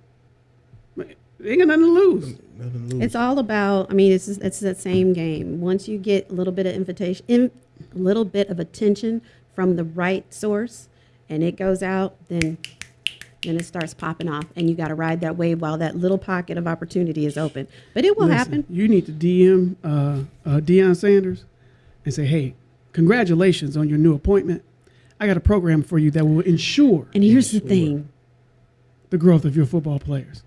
They ain't got nothing to lose. Nothing to lose. It's all about. I mean, it's it's that same game. Once you get a little bit of invitation, in, a little bit of attention from the right source, and it goes out, then then it starts popping off, and you got to ride that wave while that little pocket of opportunity is open. But it will Listen, happen. You need to DM uh, uh, Deion Sanders and say, hey, congratulations on your new appointment. I got a program for you that will ensure And here's the thing: the growth of your football players.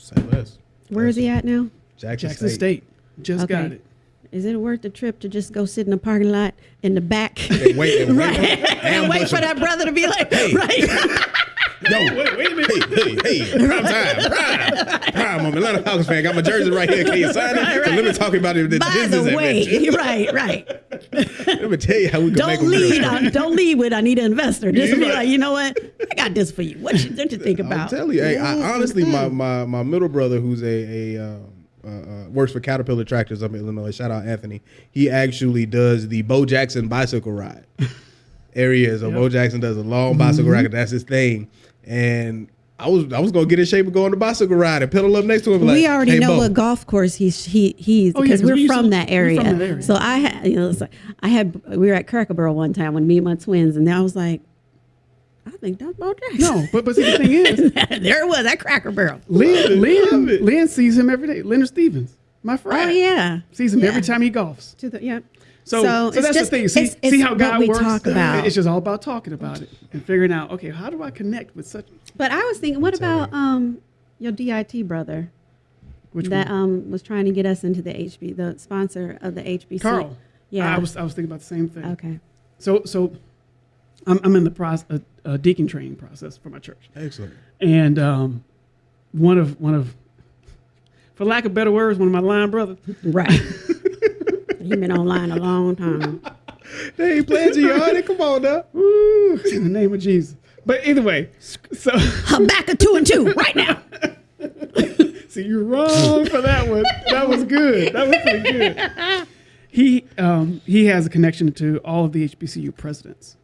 Say less. where is he at now? Jackson, Jackson State. State, just got it. Is it worth the trip to just go sit in the parking lot in the back And wait, and wait, and wait for that brother to be like, right? Yo, wait, wait a minute. Hey, hey, hey, prime time, prime, prime. I'm an Atlanta Falcons fan. Got my jersey right here. Can you sign it? So let me talk about it. This By business the way, adventure. right, right. Let me tell you how we can make Don't them real. lead on, don't lead with I need an investor. Just Yeah, be right. like, you know what? I got this for you. What you, what you think I'm about? telling you, hey, I, honestly, my, my my middle brother, who's a a um, uh, uh, works for Caterpillar Tractors up in Illinois. Shout out Anthony. He actually does the Bo Jackson bicycle ride area. So Bo Jackson does a long bicycle ride. That's his thing. And I was I was gonna get in shape and go on the bicycle ride and pedal up next to him. Like, we already hey, know Bo. what golf course he's he he's Oh, yeah, we're we used from to- that area. from that area. So I had you know like, I had we were at Cracker Barrel one time when me and my twins and I was like, I think that's Bo Jackson. No, but but see the thing is, there it was that Cracker Barrel. Lynn, Lynn. Lynn sees him every day. Leonard Stevens, my friend. Oh yeah, sees him Yeah. every time he golfs. To the, yeah. So, so, it's that's just- the thing. See, it's- it's see how God we works. talk about. It's just all about talking about it and figuring out. Okay, how do I connect with such? But I was thinking, what about um your DIT brother Which that one? um was trying to get us into the HB, the sponsor of the HBC? Carl. Yeah. I was I was thinking about the same thing. okay. So so, I'm I'm in the process uh, uh, deacon training process for my church, Excellent. and um, one of one of, for lack of better words, one of my line brothers. Right. he been online a long time. They ain't playing Gianni. Come on now. Ooh, in the name of Jesus. But either way, so I'm back at two and two right now. See, you're wrong for that one. That was good. That was pretty good. He um, he has a connection to all of the HBCU presidents,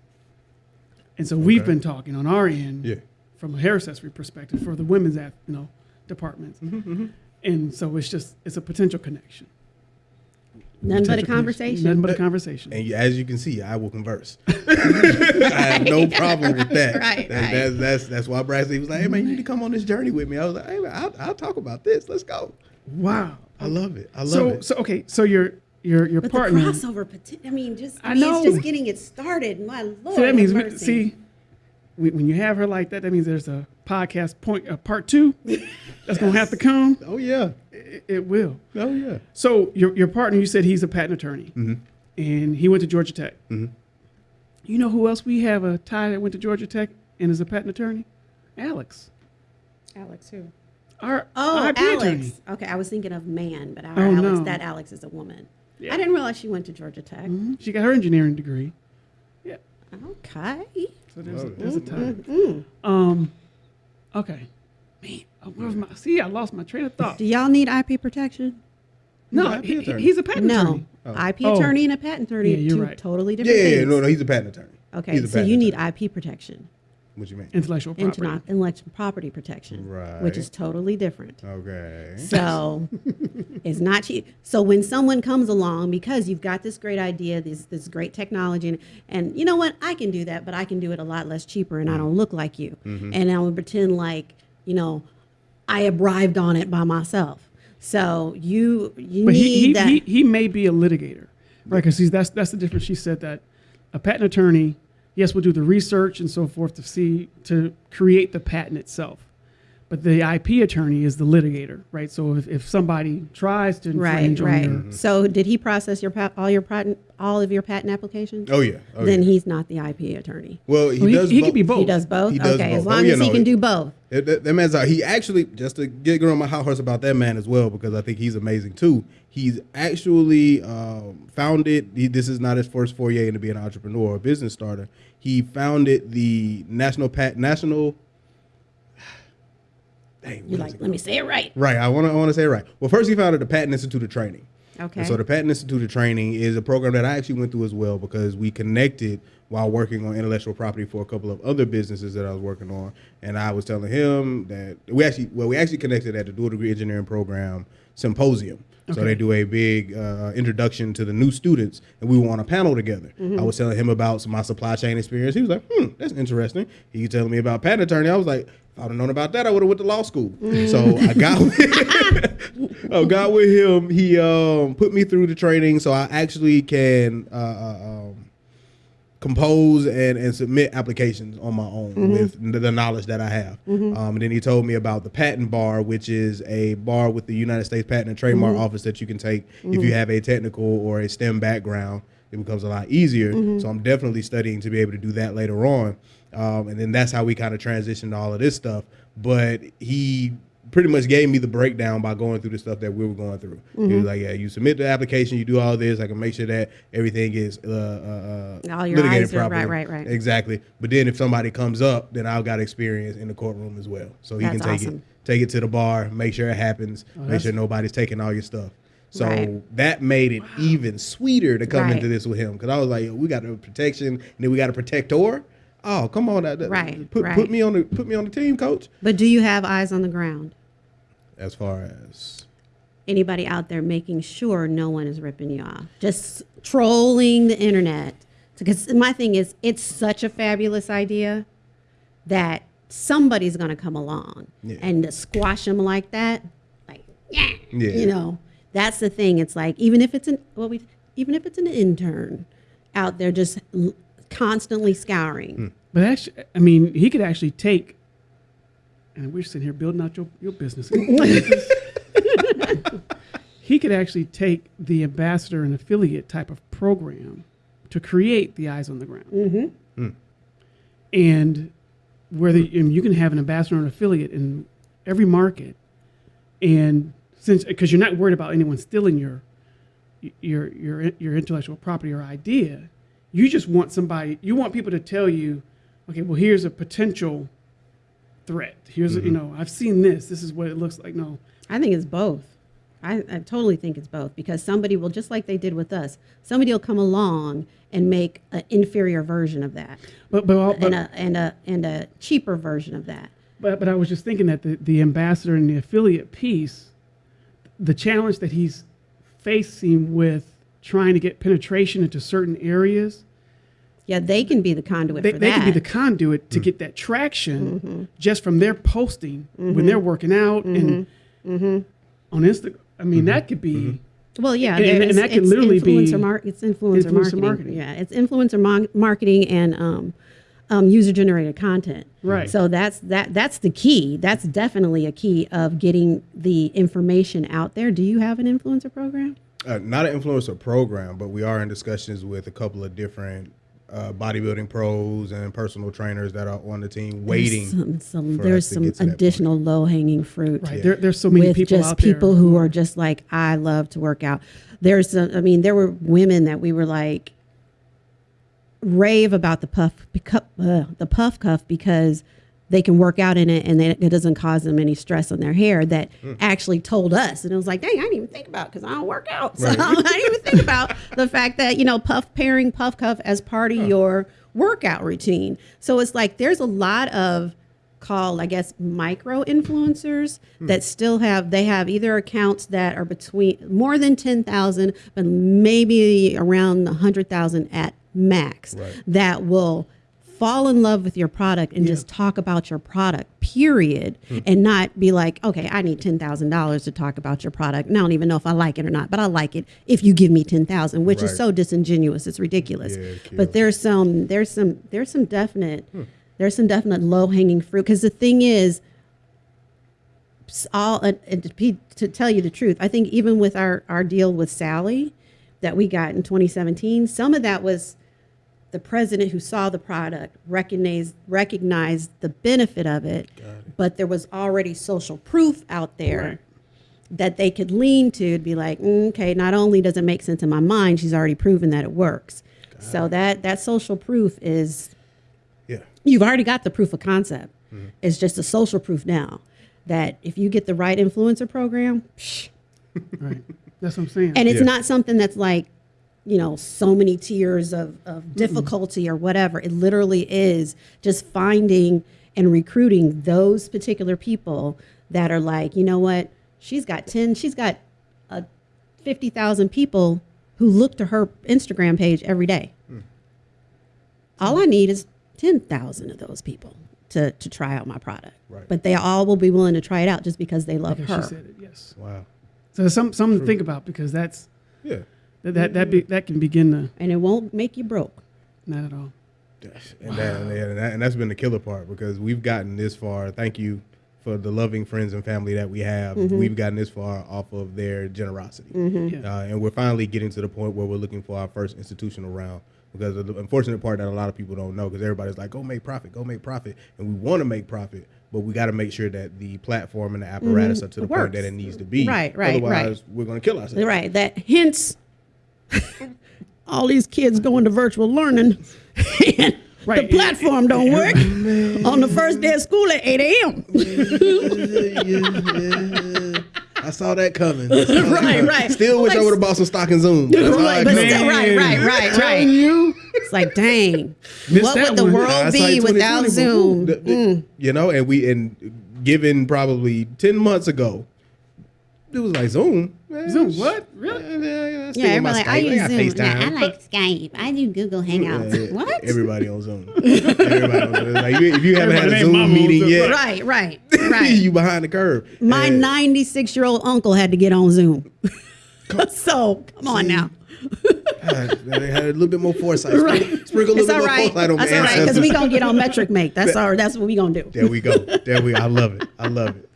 and so we've been talking on our end Yeah. from a hair accessory perspective for the women's ath- you know departments, Mm-hmm, and so it's just it's a potential connection. Nothing but a conversation. Nothing but a uh, conversation. And as you can see, I will converse. I have no problem with that. Right, That- right. That's, that's that's why Bradley was like, "Hey man, you need to come on this journey with me." I was like, "Hey man, I'll, I'll talk about this. Let's go." Wow. I love it. I love So it. so okay. So your your your But partner. the crossover, poten- I mean, just I I mean, know. it's just getting it started. My lord, So that means we, see when when you have her like that, that means there's a podcast point uh, part two that's gonna have to come. oh yeah. It, it will. Oh yeah. So your your partner, you said he's a patent attorney, and he went to Georgia Tech. You know who else we have a tie that went to Georgia Tech and is a patent attorney? Alex, Alex who? our Oh, IP Alex. attorney. Okay, I was thinking of man, but our Oh, Alex, no. that Alex is a woman. Yeah. I didn't realize she went to Georgia Tech. Mhm. She got her engineering degree. Yeah, Okay. So there's a, Love it. there's a mm, tie. Mm, mm. Um, okay. Man, where was my? See, I lost my train of thought. Do y'all need IP protection? No, IP he- he's a patent attorney. No. attorney. Oh. IP Oh. attorney and a patent attorney Yeah, are you're two right. totally Yeah, different yeah, things. no, no, he's a patent attorney. Okay, He's a so patent you need attorney. IP protection, What you mean? Intellectual property. Interna- intellectual property protection, Right. which is totally different. Okay. So it's not cheap. So when someone comes along, because you've got this great idea, this this great technology, and, and you know what, I can do that, but I can do it a lot less cheaper, and I don't look like you, Mm-hmm. and I will pretend like you know I arrived on it by myself. So you you But need he, he, that. he, he may be a litigator, right? Because that's that's the difference. She said that a patent attorney, yes, we'll do the research and so forth to see to create the patent itself, but the IP attorney is the litigator, right? So if, if somebody tries to Right, infringe on right. your So did he process your all your patent all of your patent applications? Oh yeah. Oh, then yeah. he's not the IP attorney. well, he, Well, he- does. he bo- could be both. He does both. He does okay, both. as Oh, long yeah, as he no, can it- do both. That, that, that man's out. He actually just to get on my high horse about that man as well because I think he's amazing too. He's actually um, founded. He, this is not his first foray into being an entrepreneur or business starter. He founded the National Pat National. Dang, You what like? Let me say it right. Right. I want to. I want to say it right. Well, first he founded the Patent Institute of Training. Okay. And so the Patent Institute of Training is a program that I actually went through as well because we connected while working on intellectual property for a couple of other businesses that I was working on, and I was telling him that we actually well we actually connected at the dual degree engineering program symposium. Okay. So they do a big uh, introduction to the new students, and we were on a panel together. I was telling him about my supply chain experience. He was like, "Hmm, that's interesting." He was telling me about patent attorney. I was like, "If I'd have known about that, I would have went to law school." So I got with, I got with him. He um, put me through the training, so I actually can uh, uh, um, compose and, and submit applications on my own with the, the knowledge that I have. Um, and then he told me about the patent bar, which is a bar with the United States Patent and Trademark Office that you can take if you have a technical or a STEM background. It becomes a lot easier. So I'm definitely studying to be able to do that later on. Um, and then that's how we kind of transitioned to all of this stuff. But he pretty much gave me the breakdown by going through the stuff that we were going through. He was like, "Yeah, you submit the application, you do all this. I can make sure that everything is uh, uh, uh, All your litigated I's are- right, properly." right, right. Exactly. But then if somebody comes up, then I've got experience in the courtroom as well, so he That's can take awesome. it, take it to the bar, make sure it happens, make sure nobody's taking all your stuff. So Right. that made it even sweeter to come Right. into this with him because I was like, Yo, we got a protection, and then we got a protector. Oh, come on, that, that- Right, Put, right. put me on the put me on the team, coach. But do you have eyes on the ground? As far as Anybody out there making sure no one is ripping you off? Just trolling the internet. Because my thing is, it's such a fabulous idea that somebody's going to come along Yeah. and to squash them like that. Like, yeah, Yeah. you know, that's the thing. It's like even if it's an well, we even if it's an intern out there just constantly scouring. But actually, I mean, he could actually take, and we're sitting here building out your, your business. he could actually take the ambassador and affiliate type of program to create the eyes on the ground. Mm-hmm. And whether and you can have an ambassador and affiliate in every market, and since because you're not worried about anyone stealing your your your your intellectual property or idea, you just want somebody. You want people to tell you, okay, well, here's a potential threat. Here's a, you mm-hmm. know, I've seen this. This is what it looks like. No, I think it's both. I, I totally think it's both because somebody will, just like they did with us, somebody will come along and make an inferior version of that but but but, and a, and a, and a cheaper version of that. but, but I was just thinking that the, the ambassador and the affiliate piece, the challenge that he's facing with trying to get penetration into certain areas, Yeah, they can be the conduit they, for they that. can be the conduit to mm. get that traction mm-hmm. just from their posting when mm-hmm. they're working out mm-hmm. and on Instagram. I mean, that could be. well, yeah, and- there and that could it's literally be influencer mar- it's influencer, influencer marketing. marketing. Yeah, it's influencer mon- marketing and um, um, user generated content. Right. So that's that. That's the key. That's definitely a key of getting the information out there. Do you have an influencer program? Uh, not an influencer program, but we are in discussions with a couple of different uh, bodybuilding pros and personal trainers that are on the team waiting. There's some, some, for there's some get to that point. additional low hanging fruit. Right. There, there's so many with people just out there. people who are just like I love to work out. There's some, I mean, there were women that we were like rave about the puff cup, uh, the puff cuff because they can work out in it and they, it doesn't cause them any stress on their hair. That Hmm. actually told us, and it was like, dang, I didn't even think about because I don't work out, so Right. I didn't even think about the fact that you know puff pairing puff cuff as part of your workout routine. So it's like there's a lot of called I guess micro influencers Hmm. that still have they have either accounts that are between more than 10,000 but maybe around 100,000 at max Right. that will fall in love with your product and just talk about your product period Hmm. and not be like okay I need $10,000 to talk about your product. And I don't even know if I like it or not but I like it if you give me 10,000 which is so disingenuous. It's ridiculous. Yeah, it but there's some there's some there's some definite Hmm. there's some definite low hanging fruit because the thing is all uh, and to, to tell you the truth, I think even with our our deal with Sally that we got in 2017, some of that was the president who saw the product recognized recognized the benefit of it, but there was already social proof out there Right. that they could lean to to be like, "Mm, okay, not only does it make sense in my mind, she's already proven that it works. So that that social proof is Yeah. you've already got the proof of concept. Mm-hmm. It's just a social proof now that if you get the right influencer program, psh, Right. That's what I'm saying. and it's Yeah. not something that's like, you know, so many tiers of, of difficulty or whatever. It literally is just finding and recruiting those particular people that are like, you know what, she's got 10, she's got uh, 50,000 people who look to her Instagram page every day. Hmm. All I need is 10,000 of those people to, to try out my product. Right. But they all will be willing to try it out just because they love Because her. she said it. Yes. Wow. So there's some something to think about because that's Yeah. That that that, be, that can begin to And it won't make you broke. not at all. And, that, and, that, and that's been the killer part because we've gotten this far. Thank you for the loving friends and family that we have. Mm-hmm. We've gotten this far off of their generosity. Mm-hmm. Yeah. Uh, and we're finally getting to the point where we're looking for our first institutional round. Because the unfortunate part that a lot of people don't know, because everybody's like, "Go make profit, go make profit," and we want to make profit, but we got to make sure that the platform and the apparatus mm-hmm. are to the point that it needs to be. Right, right, right. Otherwise, we're going to kill ourselves. Right. That hence all these kids going to virtual learning and Right. the platform don't work on the first day of school at 8 a.m. I saw that coming. Saw that Right, coming. right. Still wish I would have bought some stock in Zoom. Right, but still, right, right, right, Telling right. you. It's like, dang, Missed what would the one. world be without Zoom? the- mm. You know, and we and given probably ten months ago, it was like Zoom. Man, Zoom, what? Really? Yeah, yeah, yeah, Yeah, everybody like, I Skype. use Zoom. FaceTime. Yeah, I like Skype. I do Google Hangouts. Yeah, yeah. What? Everybody on Zoom. Everybody on Zoom. Like, if you haven't had a Zoom meeting Zoom. yet, Right, right, right. you behind the curve. My 96 year old uncle had to get on Zoom. so come on now. God, they had a little bit more foresight. Right. Sprinkle, sprinkle a little all bit right. more foresight on That's all right because ancestors. we gonna get on metric mate. That's our. That's what we gonna do. There we go. There we. I love it. I love it.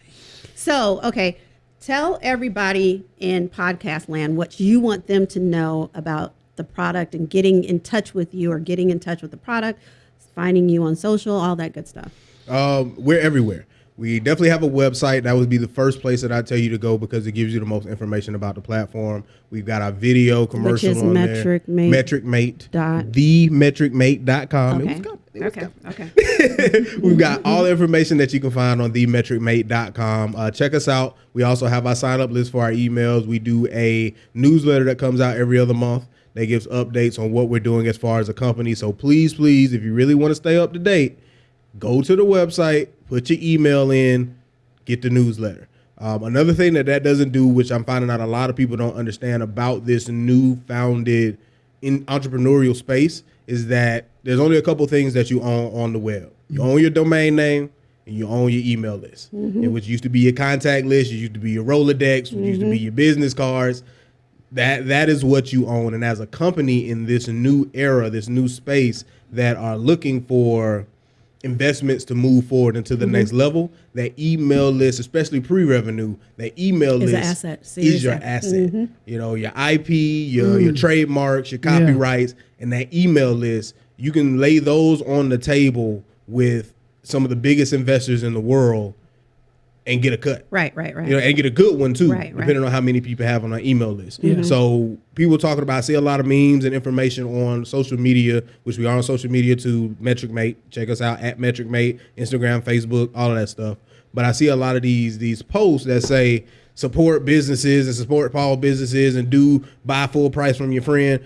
So okay, tell everybody in podcast land what you want them to know about the product and getting in touch with you or getting in touch with the product, finding you on social, all that good stuff. Um, we're everywhere. We definitely have a website. That would be the first place that I tell you to go because it gives you the most information about the platform. We've got our video commercial is on Metric there. Mate Metric Mate. dot- TheMetricMate.com. It was Okay. good. It was Okay. good. Okay. We've got all the information that you can find on themetricmate.com. Uh, check us out. We also have our sign up list for our emails. We do a newsletter that comes out every other month that gives updates on what we're doing as far as a company. So please, please, if you really want to stay up to date, go to the website, put your email in, get the newsletter. Um, another thing that that doesn't do, which I'm finding out a lot of people don't understand about this new founded in entrepreneurial space, is that there's only a couple things that you own on the web. You mm-hmm. own your domain name and you own your email list, mm-hmm. and which used to be your contact list, it used to be your Rolodex, which used to be mm-hmm. your business cards. That that is what you own, and as a company in this new era, this new space that are looking for investments to move forward into the mm-hmm. next level, that email list, especially pre-revenue, that email Is list is your asset. asset. Mm-hmm. You know, your IP, your your mm. trademarks, your copyrights, and that email list, you can lay those on the table with some of the biggest investors in the world and get a cut. Right. Right. Right. You know, and get a good one too, Right, right. depending on how many people have on our email list. So people talking about, I see a lot of memes and information on social media, which we are on social media to Metric Mate. Check us out at Metric Mate, Instagram, Facebook, all of that stuff. But I see a lot of these these posts that say support businesses and support small businesses and do buy full price from your friend.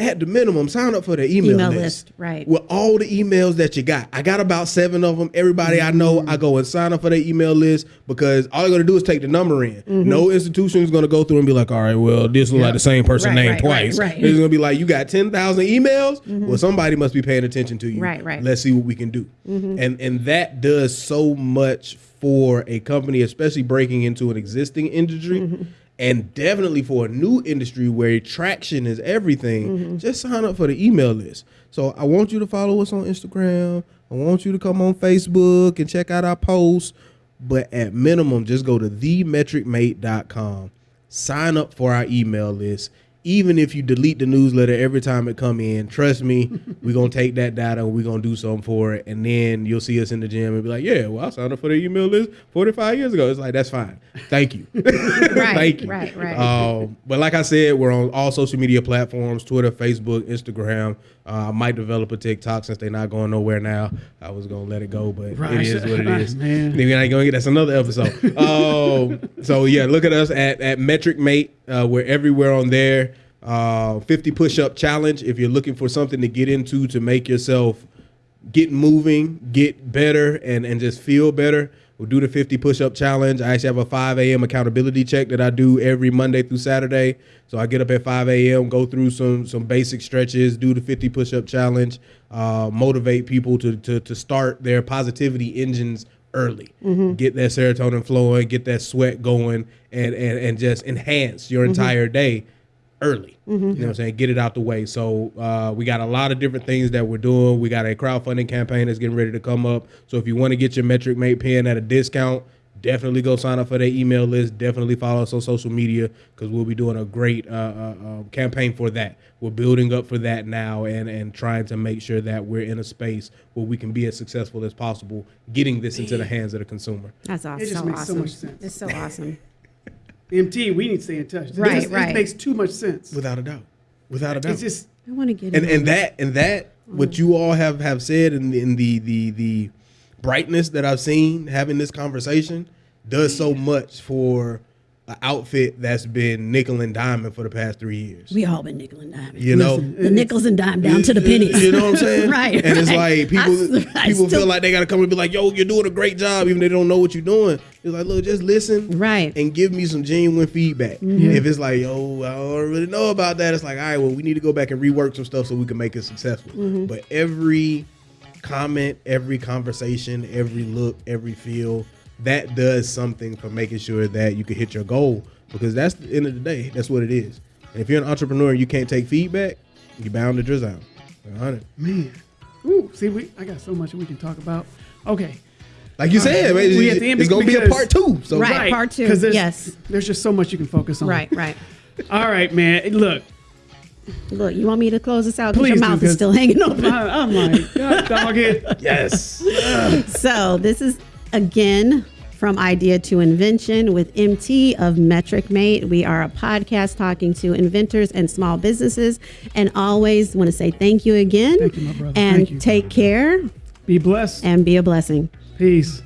At the minimum, sign up for the email, Email list. list, right. With all the emails that you got. I got about seven of them. Everybody I know, I go and sign up for their email list because all you're gonna do is take the number in. Mm-hmm. No institution is gonna go through and be like, all right, well, this looks like the same person Right, named right, right, twice. right. It's gonna be like, you got ten thousand emails. Mm-hmm. Well, somebody must be paying attention to you. Right, right. Let's see what we can do. Mm-hmm. And and that does so much for a company, especially breaking into an existing industry. Mm-hmm. And definitely for a new industry where traction is everything, mm-hmm. just sign up for the email list. So I want you to follow us on Instagram. I want you to come on Facebook and check out our posts. But at minimum, just go to themetricmate.com, sign up for our email list. Even if you delete the newsletter every time it come in, trust me, we're gonna take that data and we're gonna do something for it. And then you'll see us in the gym and be like, Yeah, well, I signed up for the email list 45 years ago. It's like, that's fine. Thank you. Thank you. right, right. Um, but like I said, we're on all social media platforms: Twitter, Facebook, Instagram. Uh, I might develop a TikTok since they're not going nowhere now. I was gonna let it go, but Right. it is what it is. Man. Maybe I ain't gonna get that's another episode. um, so yeah, look at us at at Metric Mate. Uh, we're everywhere on there. Uh, 50 push up challenge. If you're looking for something to get into to make yourself get moving, get better, and and just feel better. We'll do the 50 push up challenge. I actually have a 5 a.m. accountability check that I do every Monday through Saturday. So I get up at 5 a.m., go through some some basic stretches, do the 50 push up challenge, uh, motivate people to, to to start their positivity engines early. Get that serotonin flowing, get that sweat going, and and and just enhance your entire day early. You know what I'm saying? Get it out the way. So uh, we got a lot of different things that we're doing. We got a crowdfunding campaign that's getting ready to come up. So if you want to get your Metric Mate pen at a discount, definitely go sign up for their email list. Definitely follow us on social media because we'll be doing a great uh, uh, uh, campaign for that. We're building up for that now and and trying to make sure that we're in a space where we can be as successful as possible, getting this into the hands of the consumer. That's awesome. It just so makes so awesome. much sense. It's so awesome. MT, we need to stay in touch. This- Right, this, makes too much sense. Without a doubt. Without a doubt. It's just I want to get and and that and that what you all have have said in the, in the the the brightness that I've seen having this conversation does so much for an outfit that's been nickel and diamond for the past three years. We all been nickel and dime. You know, Listen, the nickels and dime down to the pennies. You know what I'm saying? Right, And it's right. like people I I people still- feel like they gotta come and be like, "Yo, you're doing a great job," even they don't know what you're doing. It's like, look, just listen, Right. and give me some genuine feedback. Mm-hmm. If it's like, "Yo, I don't really know about that," it's like, all right, well, we need to go back and rework some stuff so we can make it successful. Mm-hmm. But every comment, every conversation, every look, every feel, that does something for making sure that you can hit your goal. Because that's the end of the day. That's what it is. And if you're an entrepreneur and you can't take feedback, you're bound to drizzle. 100. man. Ooh, see, we I got so much we can talk about. Okay. Like you uh, said, man, we it's, at the end it's gonna be a part two. So Right. part two, 'cause there's, yes. There's just so much you can focus on. Right, right. All right, man. Look, Look, you want me to close this out because Please your do, mouth is 'cause- still hanging open. I, I'm like, God, dog it. yes. So this is again from idea to invention with MT of Metric Mate. We are a podcast talking to inventors and small businesses, and always want to say thank you again. Thank you, my brother. And take care Be blessed. and be a blessing. Peace.